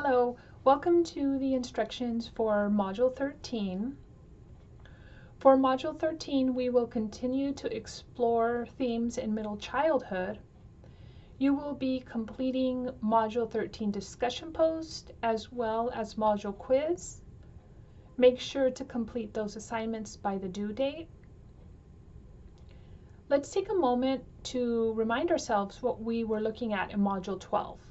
Hello, welcome to the instructions for Module 13. For Module 13, we will continue to explore themes in middle childhood. You will be completing Module 13 discussion post as well as module quiz. Make sure to complete those assignments by the due date. Let's take a moment to remind ourselves what we were looking at in Module 12.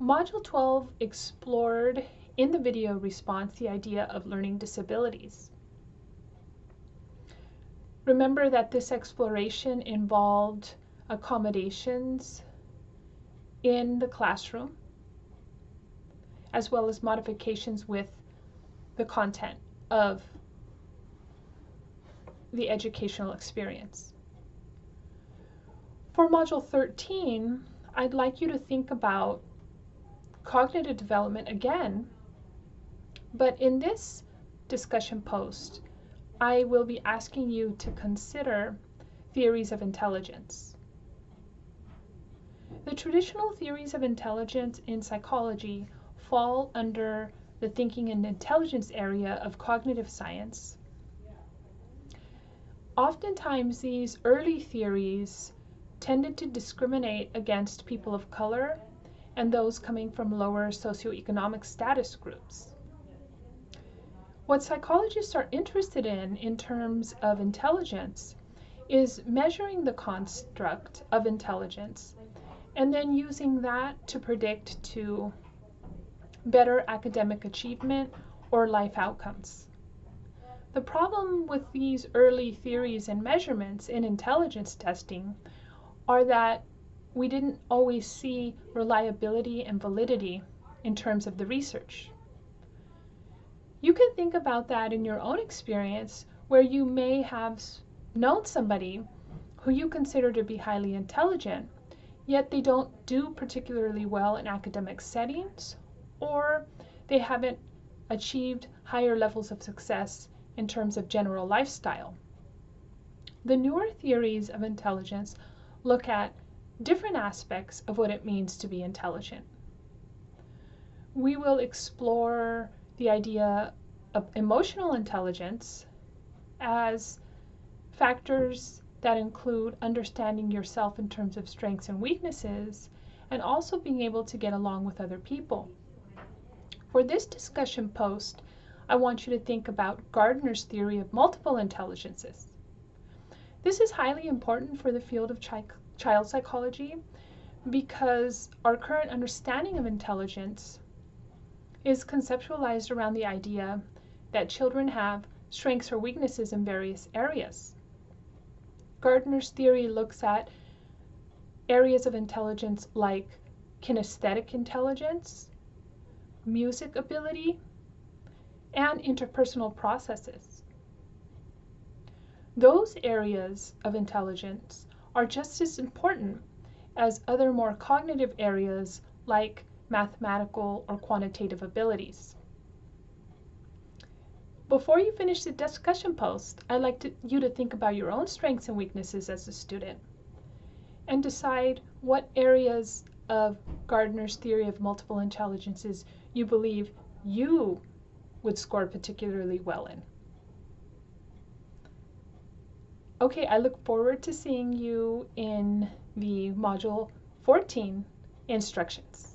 Module 12 explored in the video response the idea of learning disabilities. Remember that this exploration involved accommodations in the classroom as well as modifications with the content of the educational experience. For Module 13, I'd like you to think about cognitive development again, but in this discussion post, I will be asking you to consider theories of intelligence. The traditional theories of intelligence in psychology fall under the thinking and intelligence area of cognitive science. Oftentimes, these early theories tended to discriminate against people of color and those coming from lower socioeconomic status groups. What psychologists are interested in in terms of intelligence is measuring the construct of intelligence and then using that to predict to better academic achievement or life outcomes. The problem with these early theories and measurements in intelligence testing are that we didn't always see reliability and validity in terms of the research. You can think about that in your own experience where you may have known somebody who you consider to be highly intelligent, yet they don't do particularly well in academic settings or they haven't achieved higher levels of success in terms of general lifestyle. The newer theories of intelligence look at different aspects of what it means to be intelligent. We will explore the idea of emotional intelligence as factors that include understanding yourself in terms of strengths and weaknesses and also being able to get along with other people. For this discussion post, I want you to think about Gardner's theory of multiple intelligences. This is highly important for the field of child psychology because our current understanding of intelligence is conceptualized around the idea that children have strengths or weaknesses in various areas. Gardner's theory looks at areas of intelligence like kinesthetic intelligence, music ability, and interpersonal processes. Those areas of intelligence are just as important as other more cognitive areas like mathematical or quantitative abilities. Before you finish the discussion post, I'd like to, you to think about your own strengths and weaknesses as a student and decide what areas of Gardner's theory of multiple intelligences you believe you would score particularly well in. Okay, I look forward to seeing you in the Module 14 instructions.